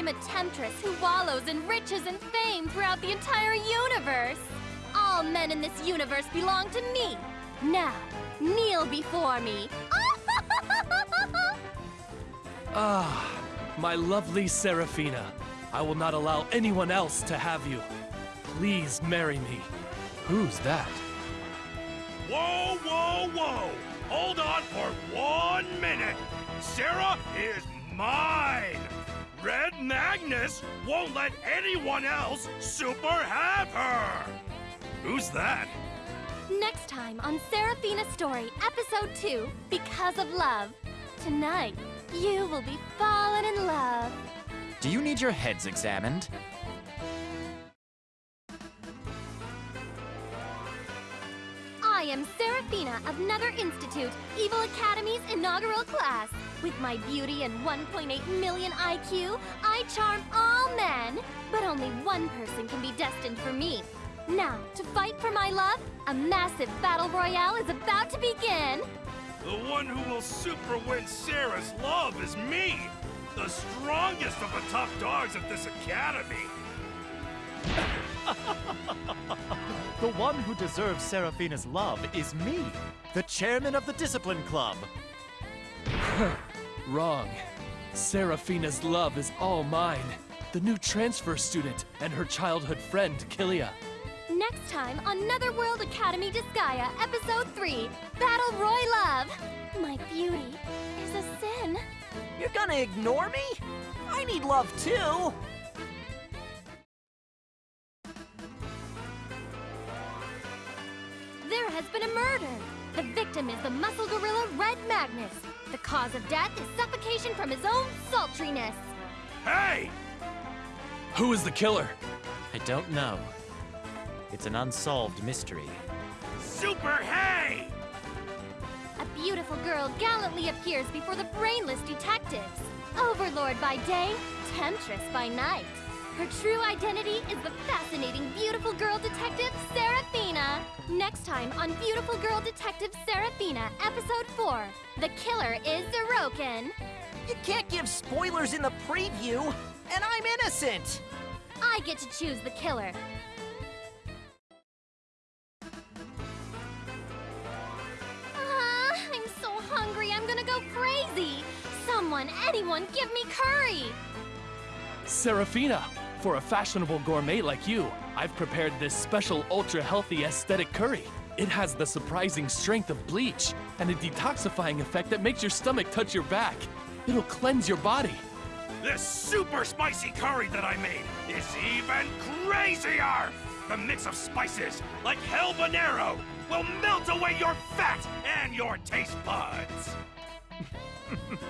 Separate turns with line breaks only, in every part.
I'm a temptress who wallows in riches and fame throughout the entire universe. All men in this universe belong to me. Now, kneel before me.
Ah, my lovely Seraphina. I will not allow anyone else to have you. Please marry me. Who's that?
Whoa, whoa, whoa! Hold on for one minute! Sarah is mine! Red Magnus won't let anyone else super have her! Who's that?
Next time on Seraphina Story, Episode 2, Because of Love. Tonight, you will be falling in love.
Do you need your heads examined?
Am Seraphina of Nether Institute, Evil Academy's inaugural class. With my beauty and 1.8 million IQ, I charm all men. But only one person can be destined for me. Now, to fight for my love, a massive battle royale is about to begin.
The one who will super win Sarah's love is me! The strongest of the top dogs at this academy!
The one who deserves Seraphina's love is me, the chairman of the Discipline Club.
Wrong. Seraphina's love is all mine. The new transfer student and her childhood friend, Killia.
Next time on Netherworld Academy Disgaea, Episode 3, Battle Roy Love. My beauty is a sin.
You're gonna ignore me? I need love too!
Murder. The victim is the muscle gorilla Red Magnus. The cause of death is suffocation from his own sultriness.
Hey!
Who is the killer?
I don't know. It's an unsolved mystery.
Super Hey!
A beautiful girl gallantly appears before the brainless detectives. Overlord by day, temptress by night. Her true identity is the fascinating beautiful girl detective, Seraphina. Next time on Beautiful Girl Detective Seraphina, Episode 4, The Killer is Zeroken.
You can't give spoilers in the preview, and I'm innocent!
I get to choose the killer. Ah, I'm so hungry, I'm gonna go crazy. Someone, anyone, give me curry.
Seraphina. For a fashionable gourmet like you, I've prepared this special ultra healthy aesthetic curry. It has the surprising strength of bleach and a detoxifying effect that makes your stomach touch your back. It'll cleanse your body.
This super spicy curry that I made is even crazier! The mix of spices, like hell Bonero, will melt away your fat and your taste buds!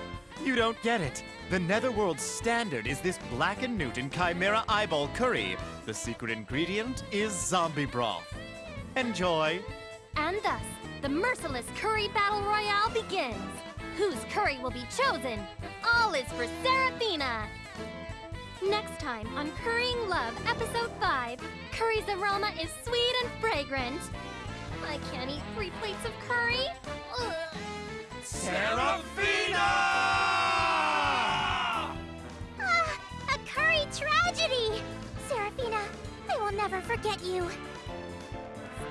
You don't get it. The Netherworld standard is this Black and Newton Chimera Eyeball Curry. The secret ingredient is zombie broth. Enjoy.
And thus, the merciless curry battle royale begins. Whose curry will be chosen? All is for Seraphina. Next time on Currying Love, Episode 5, Curry's aroma is sweet and fragrant. I can't eat three plates of curry. Ugh.
Seraphina!
Will never forget you.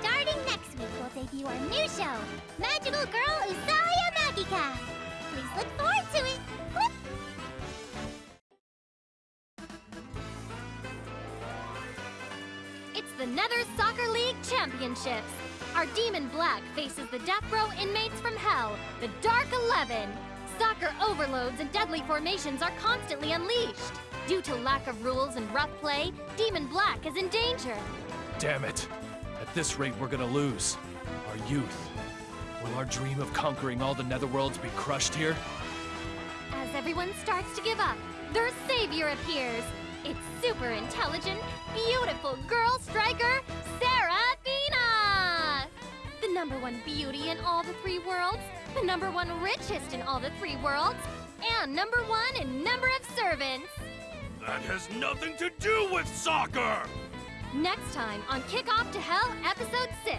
Starting next week, we'll debut our new show, Magical Girl Usaya Magica. Please look forward to it. It's the Nether Soccer League Championships. Our Demon Black faces the Death Row inmates from Hell, the Dark Eleven. Soccer overloads and deadly formations are constantly unleashed. Due to lack of rules and rough play, Demon Black is in danger.
Damn it. At this rate, we're gonna lose. Our youth. Will our dream of conquering all the netherworlds be crushed here?
As everyone starts to give up, their savior appears. It's super intelligent, beautiful girl striker, Seraphina! The number one beauty in all the three worlds, the number one richest in all the three worlds, and number one in number of servants.
That has nothing to do with soccer!
Next time on Kick Off to Hell, Episode 6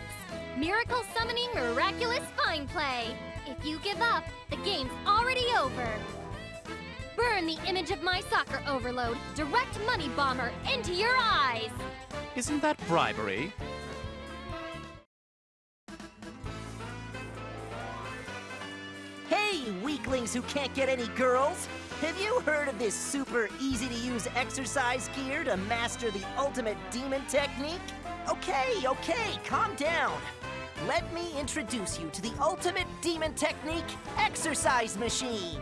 Miracle Summoning Miraculous Fine Play. If you give up, the game's already over. burn the image of my soccer overload, direct money bomber, into your eyes!
Isn't that bribery?
Hey, weaklings who can't get any girls! Have you heard of this super easy to use exercise gear to master the ultimate demon technique? Okay, okay, calm down. Let me introduce you to the ultimate demon technique exercise machine.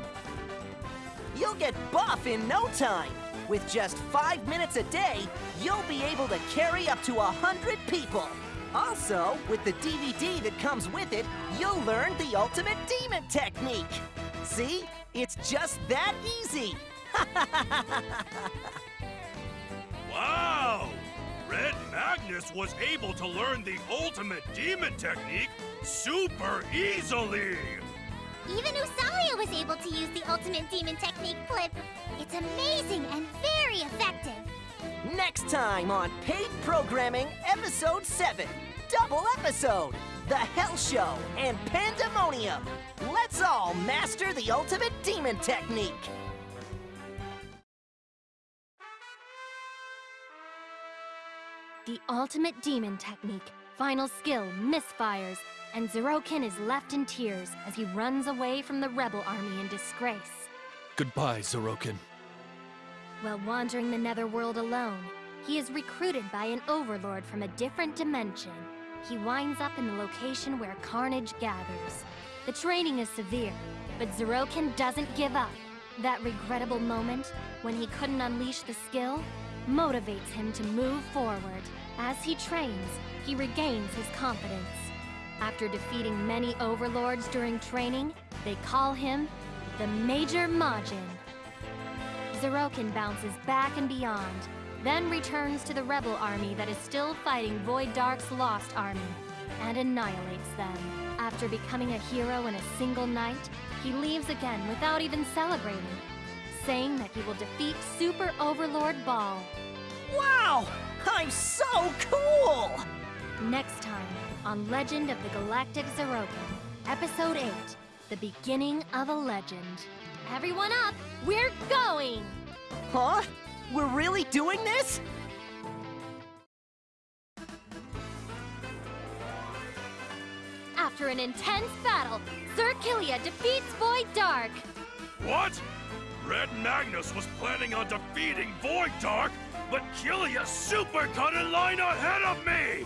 You'll get buff in no time. With just five minutes a day, you'll be able to carry up to a hundred people. Also, with the DVD that comes with it, you'll learn the ultimate demon technique. See? It's just that easy.
Wow! Red Magnus was able to learn the ultimate demon technique super easily!
Even Usalia was able to use the ultimate demon technique flip. It's amazing and very effective.
Next time on Paid Programming, Episode 7 Double Episode The Hell Show and Pandemonium. Let's all master the ultimate demon technique.
The ultimate demon technique, final skill misfires, and Zeroken is left in tears as he runs away from the rebel army in disgrace.
Goodbye, Zeroken.
While wandering the netherworld alone, he is recruited by an overlord from a different dimension. He winds up in the location where carnage gathers. The training is severe, but Zeroken doesn't give up. That regrettable moment, when he couldn't unleash the skill, motivates him to move forward. As he trains, he regains his confidence. After defeating many overlords during training, they call him the Major Majin. Zeroken bounces back and beyond, then returns to the rebel army that is still fighting Void Dark's Lost Army, and annihilates them. After becoming a hero in a single night, he leaves again without even celebrating, saying that he will defeat Super Overlord Ball.
Wow! I'm so cool!
Next time on Legend of the Galactic Zeroken, Episode 8 The Beginning of a Legend. Everyone up! We're going!
Huh? We're really doing this?
After an intense battle, Sir Killia defeats Void Dark.
What? Red Magnus was planning on defeating Void Dark, but Killia super cut in line ahead of me!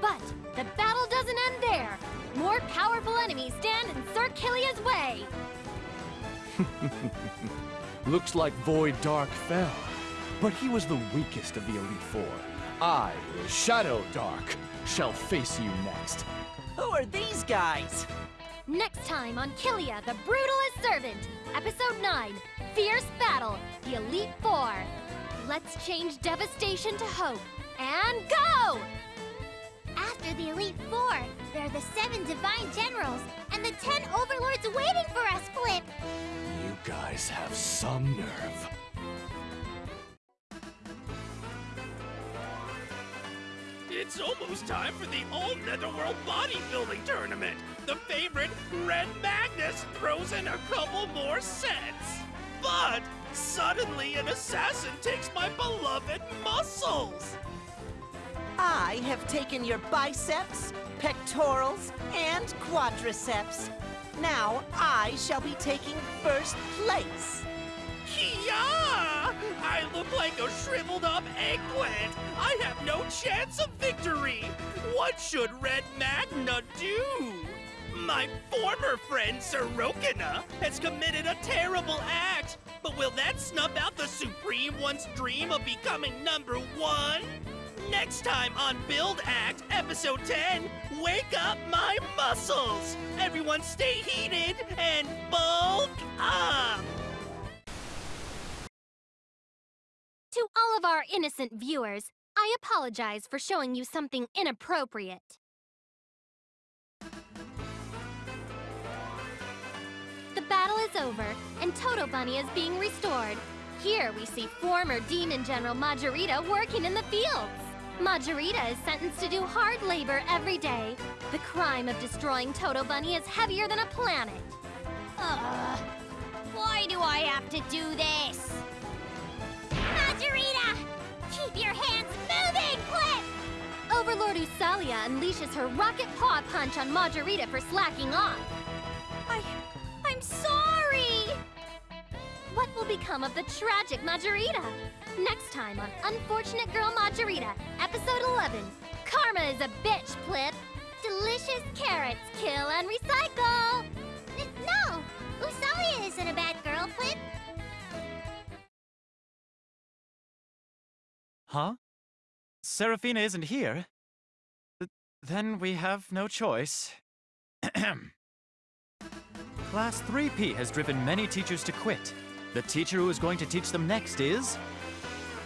But the battle doesn't end there. More powerful enemies stand in Sir Killia's way.
Looks like Void Dark fell, but he was the weakest of the Elite Four. I, Shadow Dark, shall face you next.
Who are these guys?
Next time on Killia, the Brutalist Servant, Episode 9 Fierce Battle, the Elite Four. Let's change devastation to hope. And go!
After the Elite Four, there are the seven Divine Generals and the ten Overlords waiting for us, Flip.
You guys have some nerve.
It's almost time for the All Netherworld Bodybuilding Tournament. The favorite, Red Magnus, throws in a couple more sets. But suddenly an assassin takes my beloved muscles.
I have taken your biceps, pectorals, and quadriceps. Now I shall be taking first place.
Like a shriveled up eggplant. I have no chance of victory. What should Red Magnus do? My former friend Sorokina has committed a terrible act, but will that snuff out the Supreme One's dream of becoming number one? Next time on Build Act, Episode 10, Wake Up My Muscles! Everyone stay heated and bulk up!
Of our innocent viewers, I apologize for showing you something inappropriate. The battle is over, and Toto Bunny is being restored. Here we see former Demon General Majorita working in the fields. Majorita is sentenced to do hard labor every day. The crime of destroying Toto Bunny is heavier than a planet. Ugh.
Why do I have to do this?
Usalia unleashes her rocket paw punch on Majorita for slacking off.
I... I'm sorry!
What will become of the tragic Majorita? Next time on Unfortunate Girl Majorita, episode 11. Karma is a bitch, Flip. Delicious carrots kill and recycle.
No! Usalia isn't a bad girl, Flip.
Huh? Seraphina isn't here? Th- then we have no choice. Class 3P has driven many teachers to quit. The teacher who is going to teach them next is...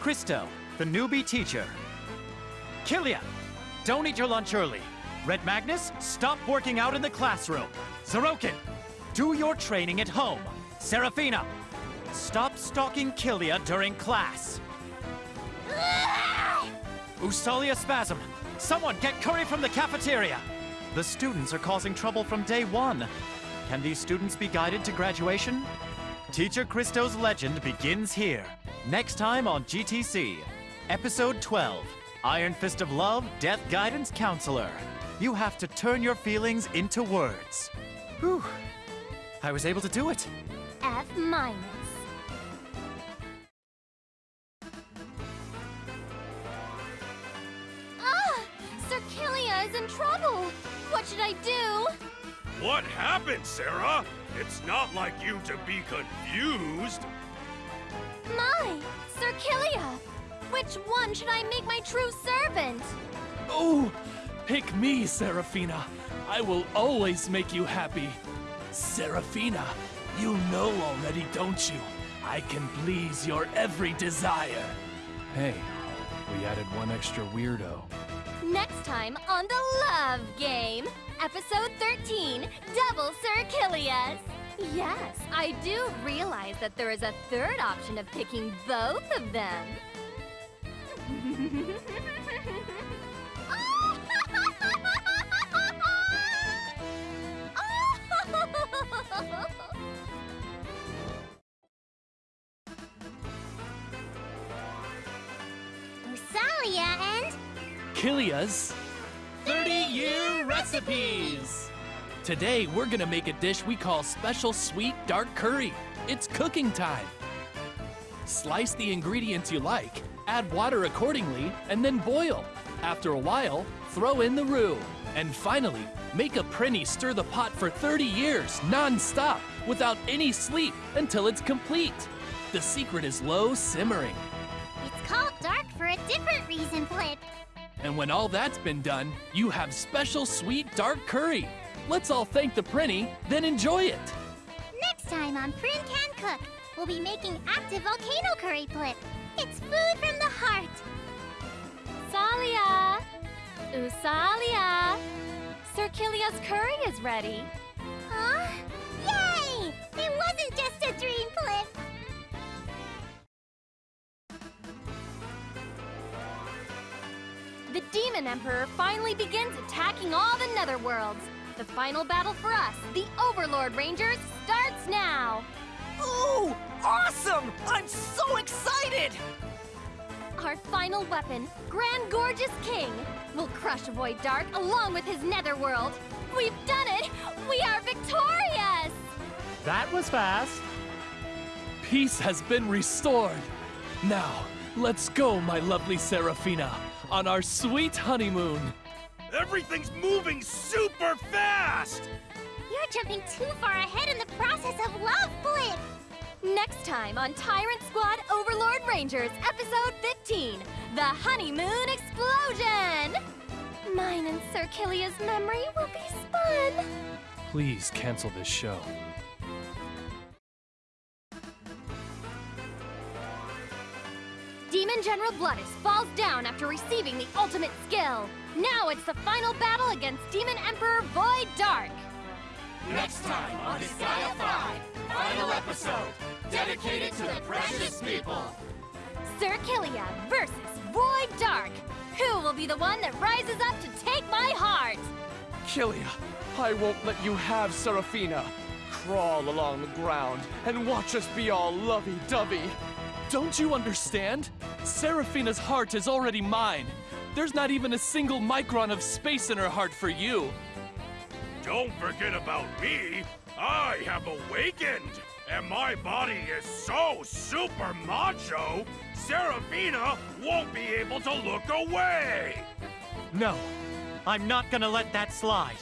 Christo, the newbie teacher. Killia, don't eat your lunch early. Red Magnus, stop working out in the classroom. Zeroken, do your training at home. Seraphina, stop stalking Killia during class. Usalia Spasm! Someone get curry from the cafeteria! The students are causing trouble from day one. Can these students be guided to graduation? Teacher Christo's legend begins here. Next time on GTC. Episode 12 Iron Fist of Love, Death Guidance Counselor. You have to turn your feelings into words. Whew. I was able to do it.
F minus. Killia is in trouble! What should I do?
What happened, Sarah? It's not like you to be confused.
My! Sir Killia! Which one should I make my true servant?
Oh, pick me, Seraphina. I will always make you happy. Seraphina, you know already, don't you? I can please your every desire. Hey, we added one extra weirdo.
Next time on the Love Game, episode 13, Double Sir Killias. Yes, I do realize that there is a third option of picking both of them.
And...
Killia's 30 year recipes! Today, we're gonna make a dish we call Special Sweet Dark Curry. It's cooking time. Slice the ingredients you like, add water accordingly, and then boil. After a while, throw in the roux. And finally, make a prinny stir the pot for 30 years, non-stop, without any sleep, until it's complete. The secret is low simmering. And when all that's been done, you have special sweet dark curry. Let's all thank the Prinny, then enjoy it.
Next time on Prin Can Cook, we'll be making active volcano curry, Flip. It's food from the heart.
Salia! Usalia! Sir Killia's curry is ready. The Demon Emperor finally begins attacking all the Netherworlds. The final battle for us, the Overlord Rangers, starts now.
Ooh! Awesome! I'm so excited!
Our final weapon, Grand Gorgeous King, will crush Void Dark along with his Netherworld. We've done it! We are victorious!
That was fast.
Peace has been restored. Now, let's go, my lovely Seraphina, on our sweet honeymoon.
Everything's moving super fast!
You're jumping too far ahead in the process of love, Flip.
Next time on Tyrant Squad Overlord Rangers, episode 15 The Honeymoon Explosion! Mine and Sir Killia's memory will be spun.
Please cancel this show.
Demon General Bloodis falls down after receiving the ultimate skill. Now it's the final battle against Demon Emperor Void Dark.
Next time on Disgaea 5, final episode, dedicated to the precious people.
Sir Killia versus Void Dark. Who will be the one that rises up to take my heart?
Kilia, I won't let you have Seraphina. crawl along the ground and watch us be all lovey-dovey.
Don't you understand? Seraphina's heart is already mine. There's not even a single micron of space in her heart for you.
Don't forget about me. I have awakened, and my body is so super macho, Seraphina won't be able to look away.
No, I'm not gonna let that slide.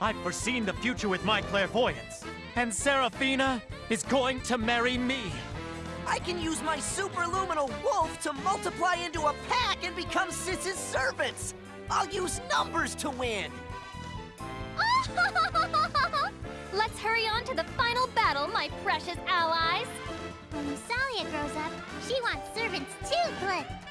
I've foreseen the future with my clairvoyance, and Seraphina is going to marry me.
I can use my superluminal wolf to multiply into a pack and become Sis's servants. I'll use numbers to win.
Let's hurry on to the final battle, my precious allies!
When Lusalia grows up, she wants servants too, but